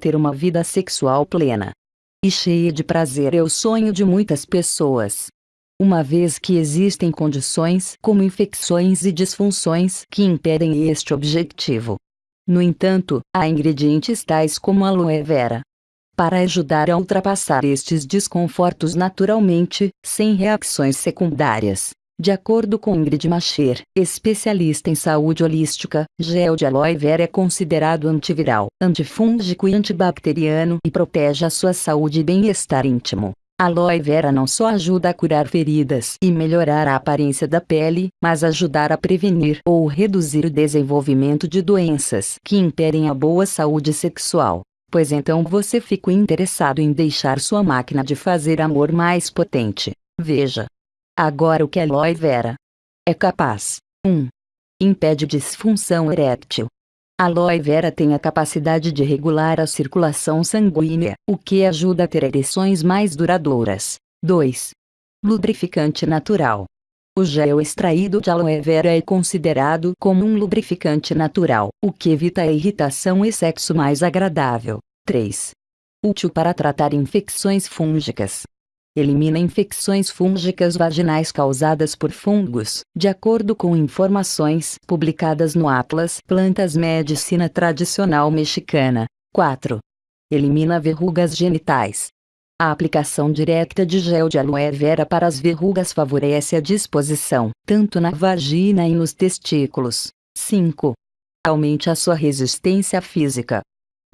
Ter uma vida sexual plena e cheia de prazer é o sonho de muitas pessoas. Uma vez que existem condições como infecções e disfunções que impedem este objetivo. No entanto, há ingredientes tais como aloe vera para ajudar a ultrapassar estes desconfortos naturalmente, sem reações secundárias. De acordo com Ingrid Macher, especialista em saúde holística, gel de aloe vera é considerado antiviral, antifúngico e antibacteriano e protege a sua saúde e bem-estar íntimo. Aloe vera não só ajuda a curar feridas e melhorar a aparência da pele, mas ajudar a prevenir ou reduzir o desenvolvimento de doenças que impedem a boa saúde sexual. Pois então você ficou interessado em deixar sua máquina de fazer amor mais potente. Veja, Agora o que aloe vera é capaz. 1. Impede disfunção erétil. Aloe vera tem a capacidade de regular a circulação sanguínea, o que ajuda a ter ereções mais duradouras. 2. Lubrificante natural. O gel extraído de aloe vera é considerado como um lubrificante natural, o que evita a irritação e sexo mais agradável. 3. Útil para tratar infecções fúngicas. Elimina infecções fúngicas vaginais causadas por fungos, de acordo com informações publicadas no Atlas Plantas Medicina Tradicional Mexicana. 4. Elimina verrugas genitais. A aplicação direta de gel de aloe vera para as verrugas favorece a disposição, tanto na vagina e nos testículos. 5. Aumente a sua resistência física.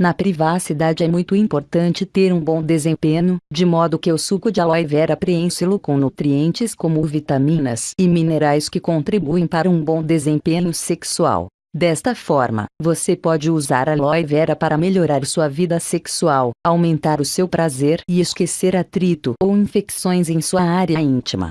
Na privacidade é muito importante ter um bom desempenho, de modo que o suco de aloe vera preenche-lo com nutrientes como vitaminas e minerais que contribuem para um bom desempenho sexual. Desta forma, você pode usar aloe vera para melhorar sua vida sexual, aumentar o seu prazer e esquecer atrito ou infecções em sua área íntima.